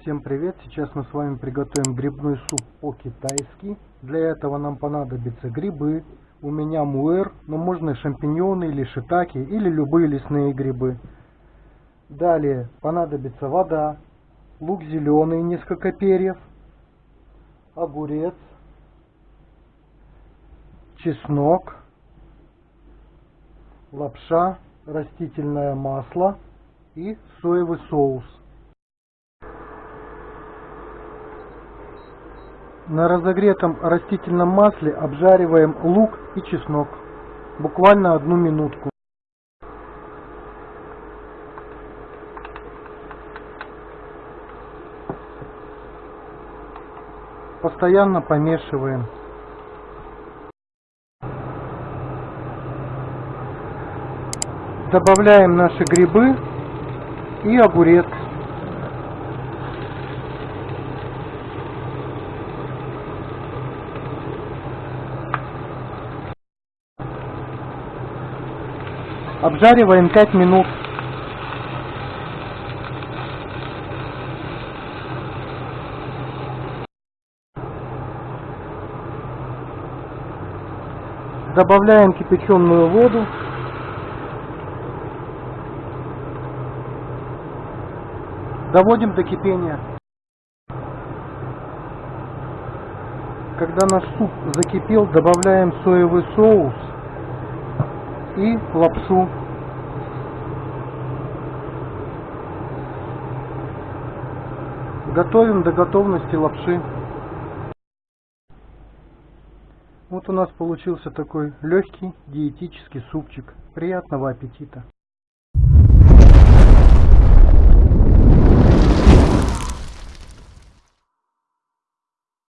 Всем привет! Сейчас мы с вами приготовим грибной суп по-китайски. Для этого нам понадобятся грибы. У меня муэр, но можно и шампиньоны, или шитаки, или любые лесные грибы. Далее понадобится вода, лук зеленый, несколько перьев, огурец, чеснок, лапша, растительное масло и соевый соус. На разогретом растительном масле обжариваем лук и чеснок. Буквально одну минутку. Постоянно помешиваем. Добавляем наши грибы и огурец. Обжариваем 5 минут. Добавляем кипяченую воду. Доводим до кипения. Когда наш суп закипел, добавляем соевый соус и лапшу. Готовим до готовности лапши. Вот у нас получился такой легкий диетический супчик. Приятного аппетита!